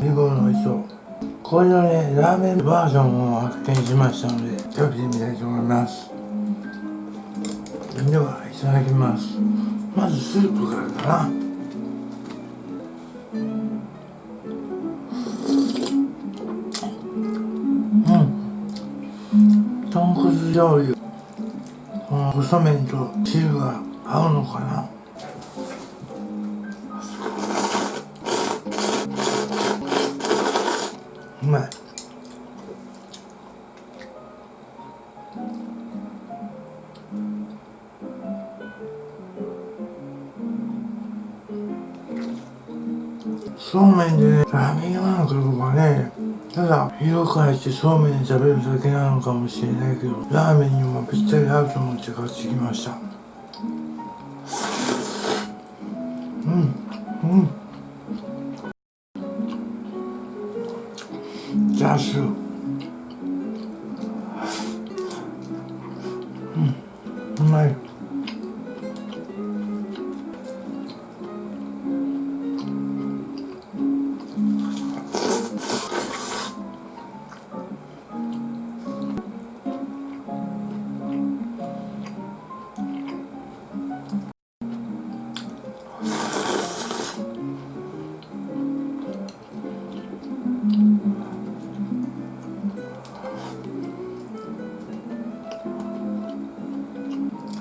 ですリボの磯これのねラーメンバージョンを発見しましたので食べてみたいと思います。ではいただきます。まずスープからかな。うん。豚骨醤油。この細麺と汁が合うのかな。うまいそうめんでねラーメン用なのかどうかね。ただ色変えしてそうめんで食べるだけなのかもしれないけどラーメンにもぴったり合うと思って買ってきました。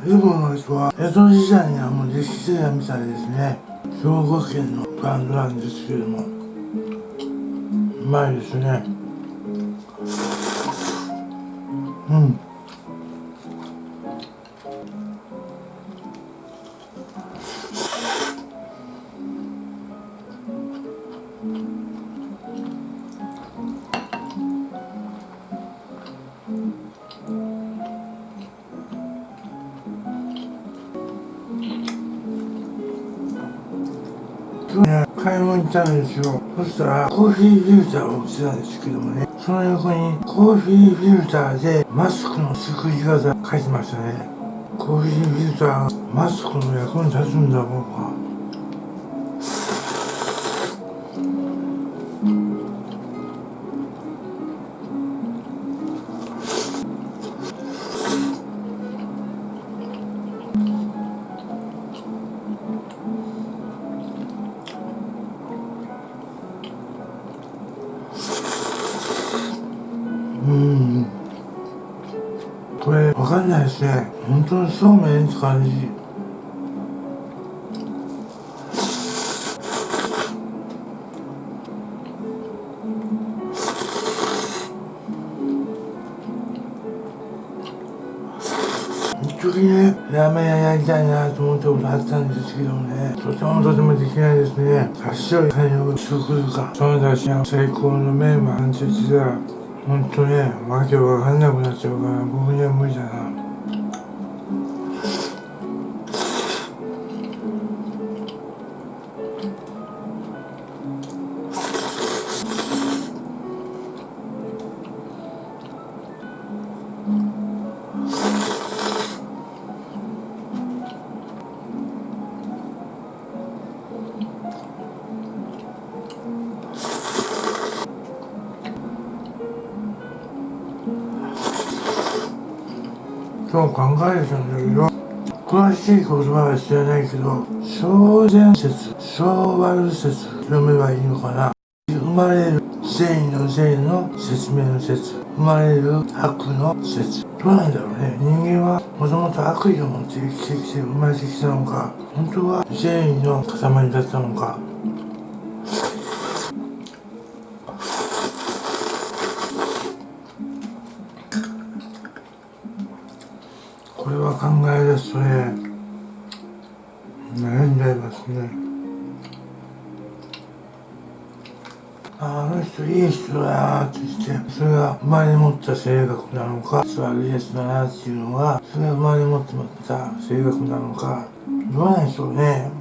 ズボの人は江戸時代にはもう歴史的みたいですね。兵庫県のブランドなんですけれども。うまいですね。うん。ね、買い物行ったんですよ。そしたらコーヒーフィルターを売ってたんですけどもねその横にコーヒーフィルターでマスクの作り方書いてましたね。コーヒーフィルターマスクの役に立つんだ僕は。これわかんないですね。本当にそうめんって感じ。一時ねラーメン屋やりたいなと思ったことあったんですけどね。とてもとてもできないですね。足を金を作るか。そのだしは最高のメンバーなんて言本当ねわけわかんなくなっちゃうから僕には無理だな今日考えたんだけど詳しい言葉は知らないけど小善説小悪説読めばいいのかな。生まれる善意の善意の説明の説生まれる悪の説。どうなんだろうね。人間はもともと悪意を持って生きてきて生まれてきたのか本当は善意の塊だったのか。ですね悩んじゃいますね。あの人いい人だなって言ってそれが生まれ持った性格なのか悪いやつだなっていうのはそれが生まれ持ってた性格なのかどうなんでしょうね。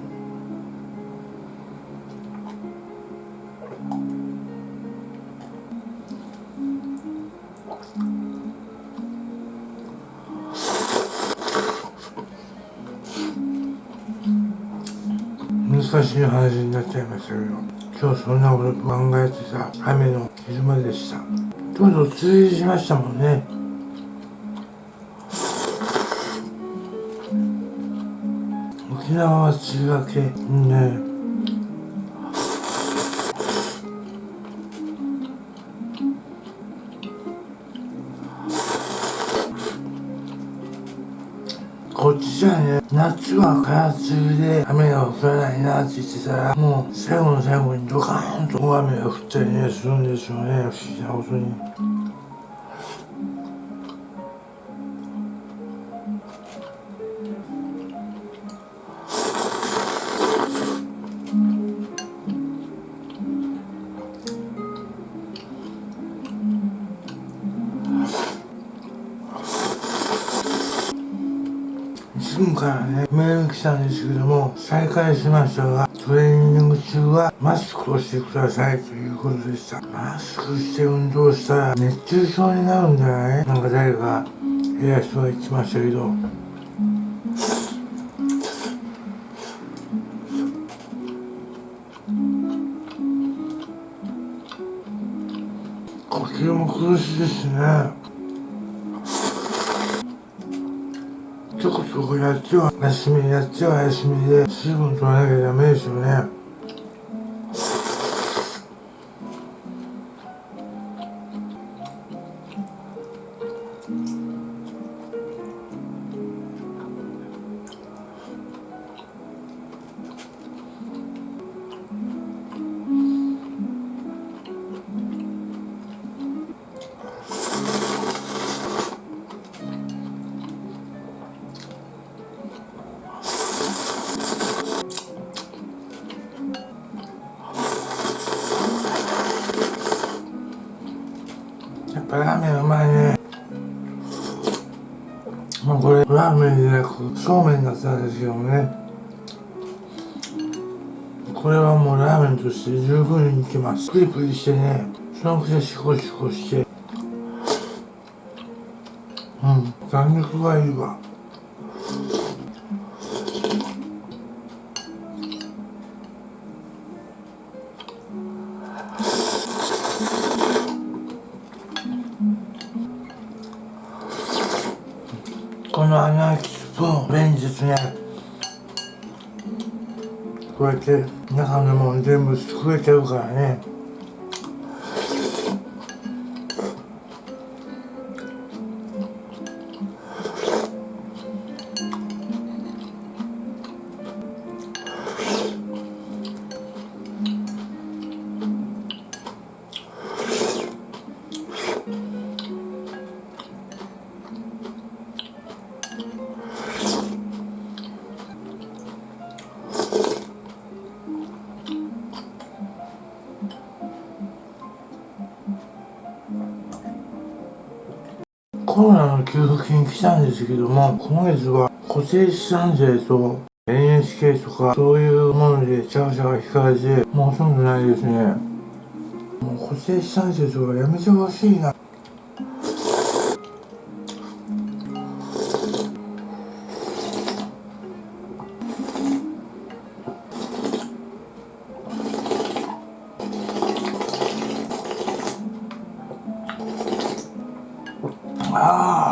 しい話になっちゃいましたけど今日そんなこと考えてさ雨の昼間でした。とうとう梅雨しましたもんね。沖縄は梅雨明けね。こっちじゃね夏は空梅雨で雨が降らないなって言ってたらもう最後の最後にドカーンと大雨が降ったりねするんですよね不思議なことに。からね、メール来たんですけども、再開しましたが、トレーニング中はマスクをしてくださいということでした。マスクして運動したら熱中症になるんじゃない？なんか誰か偉い人が言ってましたけど。呼吸も苦しいですね。ちょこちょこやっちは休みやっちは休みで水分取らなきゃダメですよね。まあこれラーメンじゃなくそうめんだったんですけどね。これはもうラーメンとして十分にいけます。プリプリしてねそのくせシコシコして。うん弾力がいいわ。穴あきスプーンですね。こうやって中のもん全部すくえちゃうからね。コロナの給付金来たんですけども、今月は固定資産税と NHK とかそういうものでチャーシャが引かれて、もうほとんどないですね。もう固定資産税とかやめてほしいな。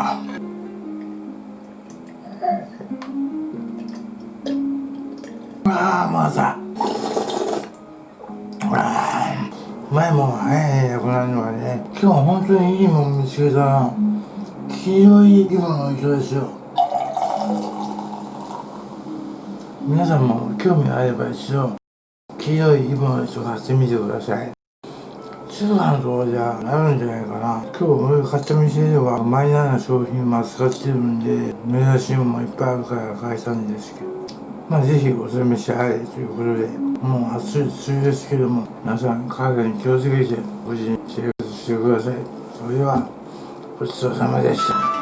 ああああまたあうまいもんが早いねこなるのはね。今日は本当にいいもん見つけたな。黄色いリボンの糸ですよ。皆さんも興味があれば一度黄色いリボンの糸買ってみてください。通販とかじゃなるんじゃないかな。今日俺が買った店ではマイナーな商品も扱ってるんで珍しいものもいっぱいあるから買えたんですけど。まあぜひお試してはいということでもう暑い梅雨ですけども皆さん体に気をつけて無事に生活してください。それではごちそうさまでした。